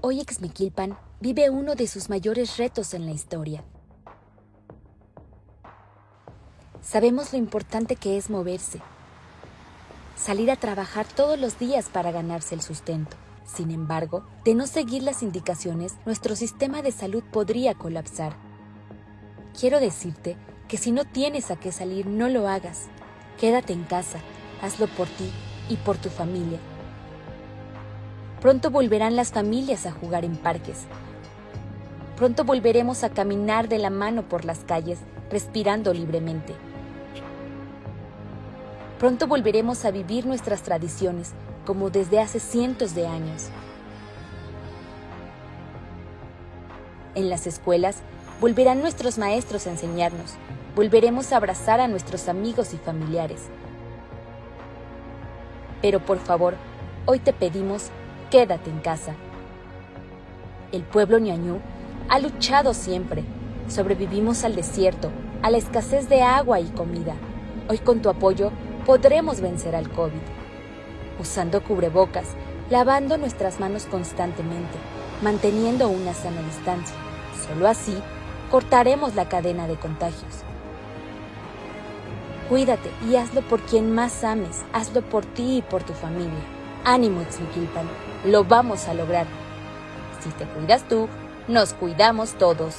Hoy Exmequilpan vive uno de sus mayores retos en la historia. Sabemos lo importante que es moverse, salir a trabajar todos los días para ganarse el sustento. Sin embargo, de no seguir las indicaciones, nuestro sistema de salud podría colapsar. Quiero decirte que si no tienes a qué salir, no lo hagas. Quédate en casa, hazlo por ti y por tu familia. Pronto volverán las familias a jugar en parques. Pronto volveremos a caminar de la mano por las calles, respirando libremente. Pronto volveremos a vivir nuestras tradiciones como desde hace cientos de años. En las escuelas volverán nuestros maestros a enseñarnos, volveremos a abrazar a nuestros amigos y familiares. Pero por favor, hoy te pedimos, quédate en casa. El pueblo ñañú ha luchado siempre. Sobrevivimos al desierto, a la escasez de agua y comida. Hoy con tu apoyo podremos vencer al COVID. Usando cubrebocas, lavando nuestras manos constantemente, manteniendo una sana distancia. Solo así cortaremos la cadena de contagios. Cuídate y hazlo por quien más ames, hazlo por ti y por tu familia. Ánimo, Ixmiquilpan, lo vamos a lograr. Si te cuidas tú, nos cuidamos todos.